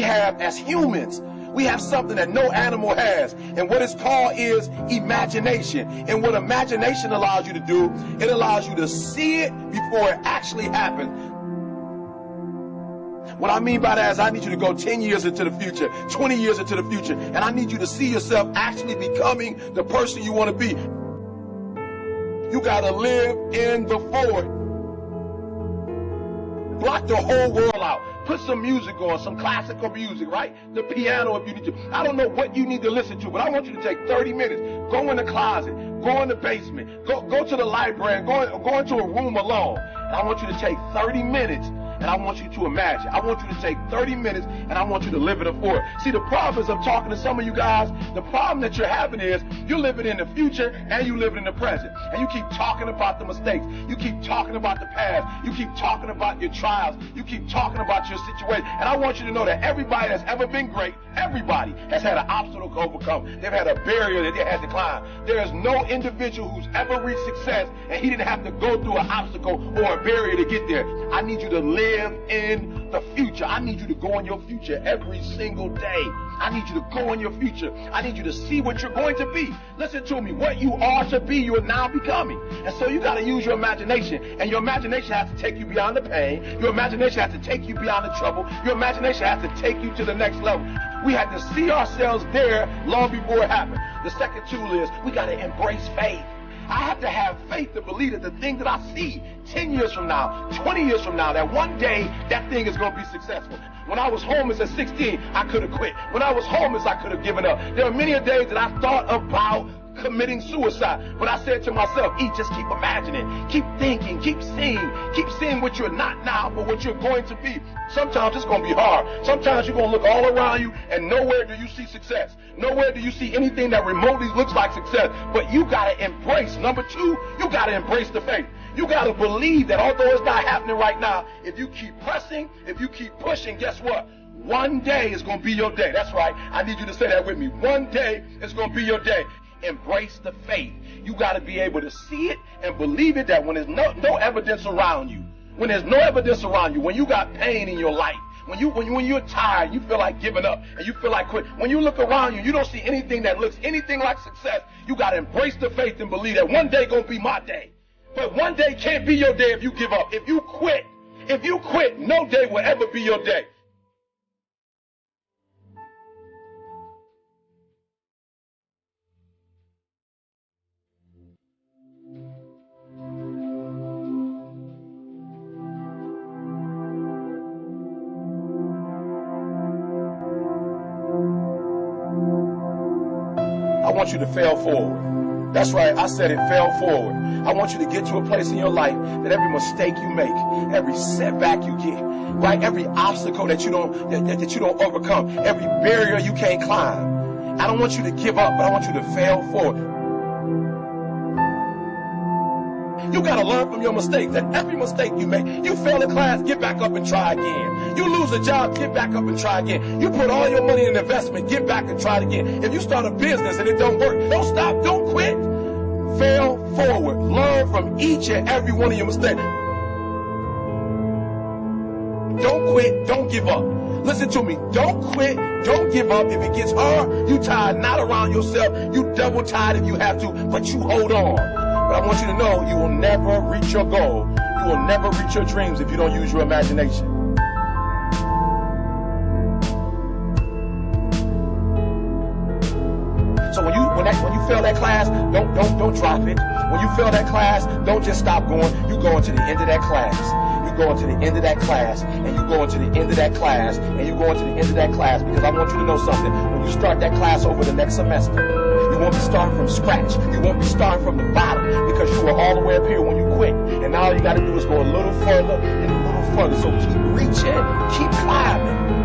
have as humans, we have something that no animal has. And what it's called is imagination. And what imagination allows you to do, it allows you to see it before it actually happens. What I mean by that is I need you to go 10 years into the future, 20 years into the future, and I need you to see yourself actually becoming the person you want to be. You got to live in the forward. Block the whole world out. Put some music on, some classical music, right? The piano if you need to. I don't know what you need to listen to, but I want you to take 30 minutes. Go in the closet, go in the basement, go, go to the library, go, go into a room alone. And I want you to take 30 minutes and I want you to imagine. I want you to take 30 minutes and I want you to live it it. See, the problem is I'm talking to some of you guys. The problem that you're having is you're living in the future and you living in the present. And you keep talking about the mistakes. You keep talking about the past. You keep talking about your trials. You keep talking about your situation. And I want you to know that everybody that's ever been great, everybody has had an obstacle to overcome. They've had a barrier that they had to climb. There is no individual who's ever reached success and he didn't have to go through an obstacle or a barrier to get there. I need you to live live in the future. I need you to go in your future every single day. I need you to go in your future. I need you to see what you're going to be. Listen to me. What you are to be, you are now becoming. And so you got to use your imagination. And your imagination has to take you beyond the pain. Your imagination has to take you beyond the trouble. Your imagination has to take you to the next level. We had to see ourselves there long before it happened. The second tool is we got to embrace faith. I have to have faith to believe that the thing that I see 10 years from now, 20 years from now, that one day that thing is going to be successful. When I was homeless at 16, I could have quit. When I was homeless, I could have given up. There are many days that I thought about committing suicide. But I said to myself, E, just keep imagining, keep thinking, keep seeing, keep seeing what you're not now, but what you're going to be. Sometimes it's going to be hard. Sometimes you're going to look all around you and nowhere do you see success. Nowhere do you see anything that remotely looks like success. But you got to embrace. Number two, you got to embrace the faith. You got to believe that although it's not happening right now, if you keep pressing, if you keep pushing, guess what? One day is going to be your day. That's right. I need you to say that with me. One day is going to be your day embrace the faith. You got to be able to see it and believe it that when there's no, no evidence around you, when there's no evidence around you, when you got pain in your life, when you when you when you're tired, you feel like giving up and you feel like quit. When you look around you, you don't see anything that looks anything like success. You got to embrace the faith and believe that one day gonna be my day. But one day can't be your day if you give up. If you quit, if you quit, no day will ever be your day. Want you to fail forward. That's right, I said it, fail forward. I want you to get to a place in your life that every mistake you make, every setback you get, right, every obstacle that you don't that, that you don't overcome, every barrier you can't climb. I don't want you to give up, but I want you to fail forward. You got to learn from your mistakes. And every mistake you make, you fail a class, get back up and try again. You lose a job, get back up and try again. You put all your money in investment, get back and try it again. If you start a business and it don't work, don't stop, don't quit. Fail forward. Learn from each and every one of your mistakes. Don't quit, don't give up. Listen to me. Don't quit. Don't give up. If it gets hard, you tired not around yourself. You double tired if you have to, but you hold on. But I want you to know you will never reach your goal. You will never reach your dreams if you don't use your imagination. So when you when that when you fail that class, don't don't don't drop it. When you fail that class, don't just stop going. You go into the end of that class. You go into the end of that class, and you go into the end of that class, and you go into the end of that class because I want you to know something. When you start that class over the next semester, won't be starting from scratch. You won't be starting from the bottom because you were all the way up here when you quit. And all you got to do is go a little further and a little further. So keep reaching, keep climbing.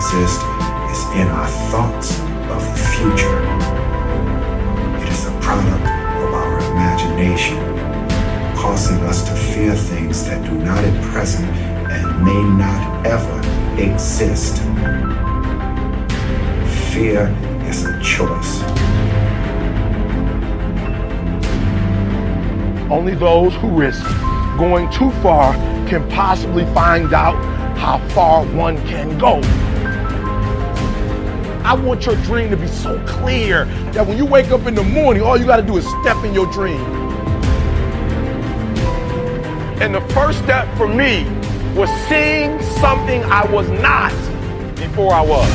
Exist is in our thoughts of the future. It is a product of our imagination, causing us to fear things that do not at present and may not ever exist. Fear is a choice. Only those who risk going too far can possibly find out how far one can go. I want your dream to be so clear that when you wake up in the morning, all you got to do is step in your dream. And the first step for me was seeing something I was not before I was.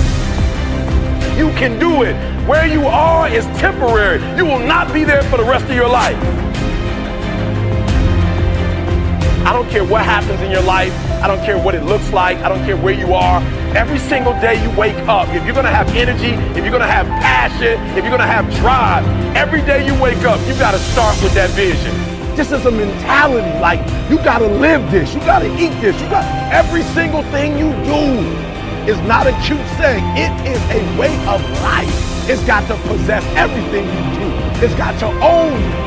You can do it. Where you are is temporary. You will not be there for the rest of your life. I don't care what happens in your life. I don't care what it looks like. I don't care where you are. Every single day you wake up, if you're going to have energy, if you're going to have passion, if you're going to have drive, every day you wake up, you got to start with that vision. This is a mentality. Like you got to live this. You got to eat this. You got every single thing you do is not a cute saying. It is a way of life. It's got to possess everything you do. It's got to own you.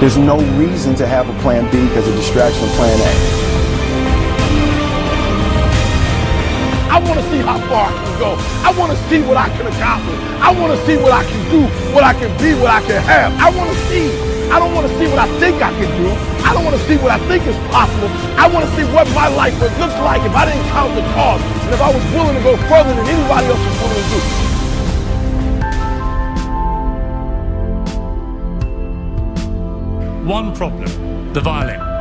There's no reason to have a plan B because it distracts from plan A. I want to see how far I can go. I want to see what I can accomplish. I want to see what I can do, what I can be, what I can have. I want to see. I don't want to see what I think I can do. I don't want to see what I think is possible. I want to see what my life would look like if I didn't count the cost and if I was willing to go further than anybody else was willing to do. one problem the violin.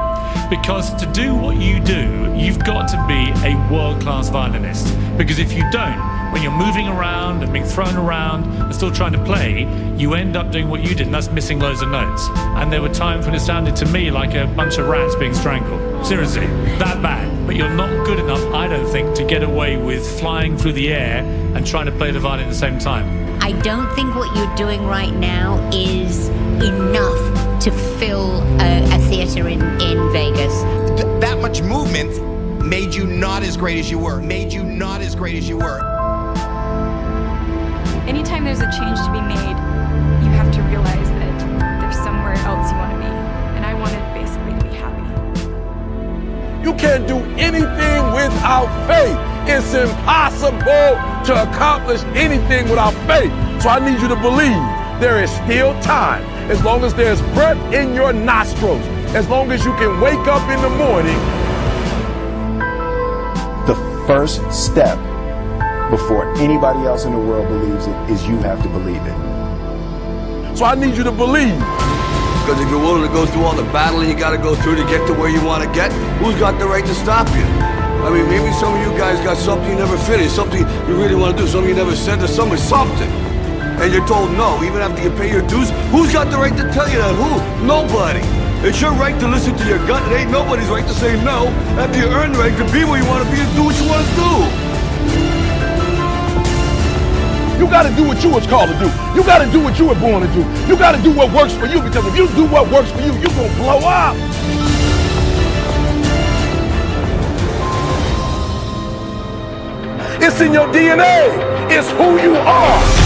Because to do what you do, you've got to be a world class violinist. Because if you don't, when you're moving around and being thrown around and still trying to play, you end up doing what you did, and that's missing loads of notes. And there were times when it sounded to me like a bunch of rats being strangled. Seriously, that bad. But you're not good enough, I don't think, to get away with flying through the air and trying to play the violin at the same time. I don't think what you're doing right now is enough to fill a, a theater in, in Vegas. Th- movement made you not as great as you were, made you not as great as you were. Anytime there's a change to be made, you have to realize that there's somewhere else you want to be. And I wanted basically to be happy. You can't do anything without faith. It's impossible to accomplish anything without faith. So I need you to believe there is still time as long as there's breath in your nostrils, as long as you can wake up in the morning. The first step before anybody else in the world believes it is you have to believe it. So I need you to believe. Because if you're willing to go through all the battling you got to go through to get to where you want to get, who's got the right to stop you? I mean, maybe some of you guys got something you never finished, something you really want to do, something you never said to somebody, something and you're told no, even after you pay your dues, who's got the right to tell you that? Who? Nobody. It's your right to listen to your gut. It ain't nobody's right to say no after you earn the right to be where you want to be and do what you want to do. You got to do what you was called to do. You got to do what you were born to do. You got to do what works for you because if you do what works for you, you're going to blow up. It's in your DNA. It's who you are.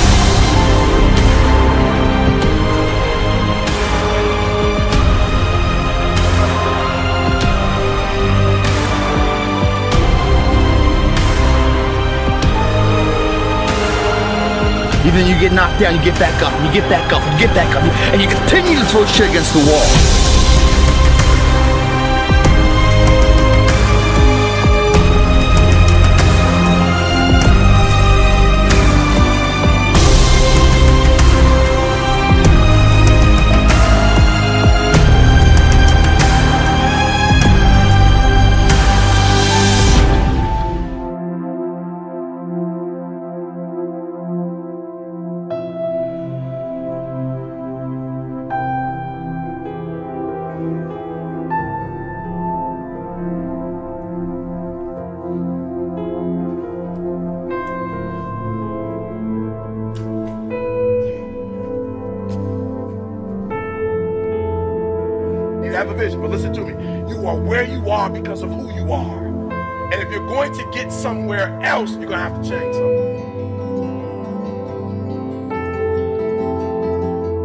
Even you get knocked down, you get back up, and you get back up, and you get back up, and you continue to throw shit against the wall. Have a vision, but listen to me. You are where you are because of who you are. And if you're going to get somewhere else, you're going to have to change something.